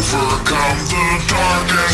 Overcome the darkness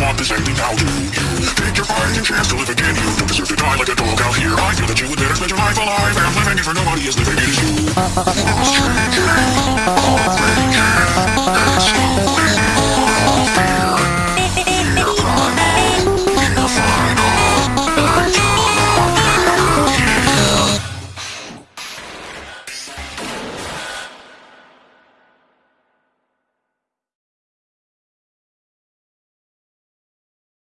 want this ending, now, do you? Take your fighting chance to live again, you don't deserve to die like a dog out here. I feel that you would better spend your life alive and living for nobody is living, it is you. Oh,